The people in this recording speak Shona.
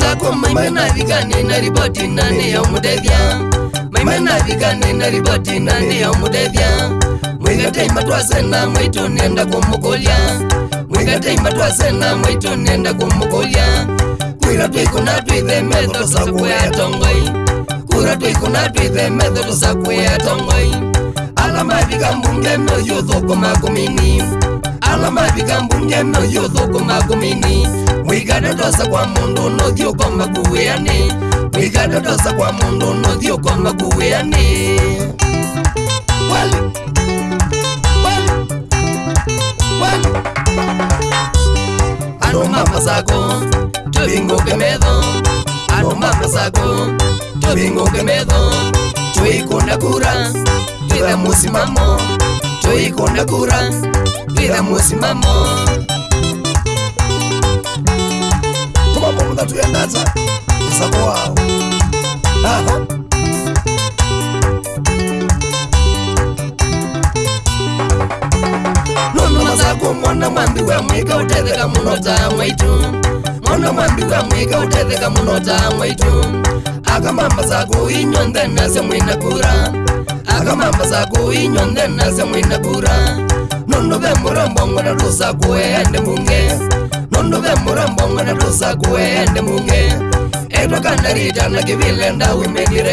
sako maimenavikanenaribotinaneyamudevya mwigatai matwasena mwaitonenda kumukolya mwigatai matwasena mwaitonenda kumukolya kwiratwikunatwithe methodo sakuyatongoi kwiratwikunatwithe methodo sakuyatongoi alamavikambungemeyuthukumakumini alamavikambungemeyuthukumakumini wigadodosa kwa mundu nuthiukoma kuwiani wigadodosa kwa mundu nuthiukoma kuwiani wali wali wali andu mamasako tuhinguke metho andu mamasako tuhinguke metho twikunda kura twitha musimamo twikunda kura twitha musimamo vatu yangaza nsako wawo nonomasako mwana mwambi wa mwika utetheka muno jamwaitu mwana mwambi wa mwika utetheka muno jamwaitu akamamba sako inyonthe nase mwina kura akamamba sako inyonthe nase mwina kura nonove murombongona rusakueande mungesi ndinge murombo mwene tuza kuende munge etokandaritanakivile ndaumekire